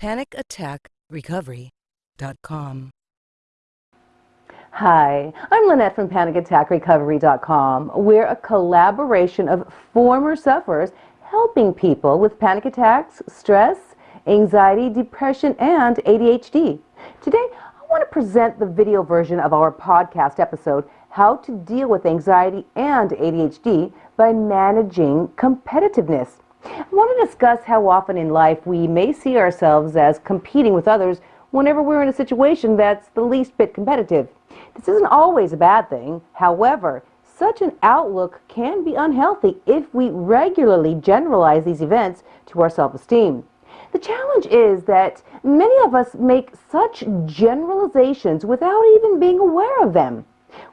PanicAttackRecovery.com. Hi, I'm Lynette from PanicAttackRecovery.com. We're a collaboration of former sufferers helping people with panic attacks, stress, anxiety, depression, and ADHD. Today, I want to present the video version of our podcast episode, How to Deal with Anxiety and ADHD by Managing Competitiveness. I want to discuss how often in life we may see ourselves as competing with others whenever we're in a situation that's the least bit competitive. This isn't always a bad thing. However, such an outlook can be unhealthy if we regularly generalize these events to our self-esteem. The challenge is that many of us make such generalizations without even being aware of them.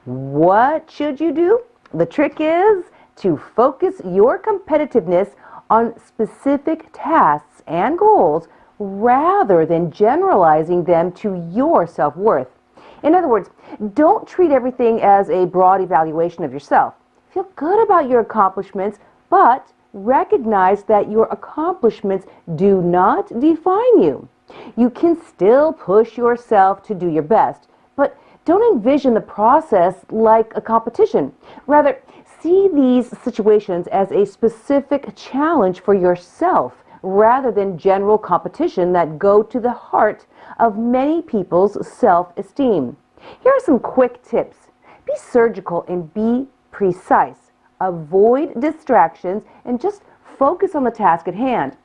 What should you do? The trick is to focus your competitiveness on specific tasks and goals rather than generalizing them to your self-worth. In other words, don't treat everything as a broad evaluation of yourself. Feel good about your accomplishments, but recognize that your accomplishments do not define you. You can still push yourself to do your best, but don't envision the process like a competition. Rather, see these situations as a specific challenge for yourself rather than general competition that go to the heart of many people's self-esteem. Here are some quick tips. Be surgical and be precise. Avoid distractions and just focus on the task at hand.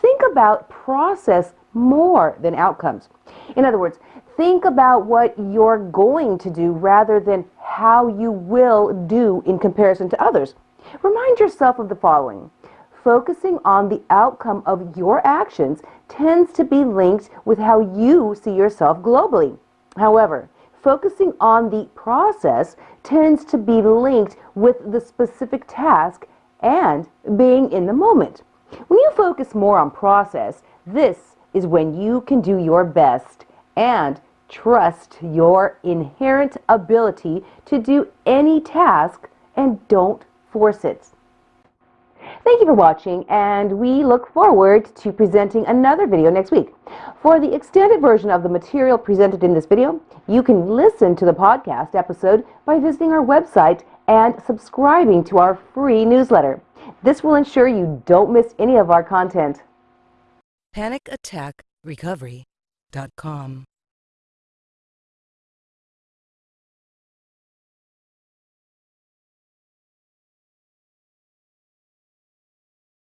Think about process more than outcomes. In other words, think about what you're going to do rather than how you will do in comparison to others. Remind yourself of the following. Focusing on the outcome of your actions tends to be linked with how you see yourself globally. However, focusing on the process tends to be linked with the specific task and being in the moment. When you focus more on process, this is when you can do your best and Trust your inherent ability to do any task and don't force it. Thank you for watching and we look forward to presenting another video next week. For the extended version of the material presented in this video, you can listen to the podcast episode by visiting our website and subscribing to our free newsletter. This will ensure you don't miss any of our content. PanicAttackRecovery.com.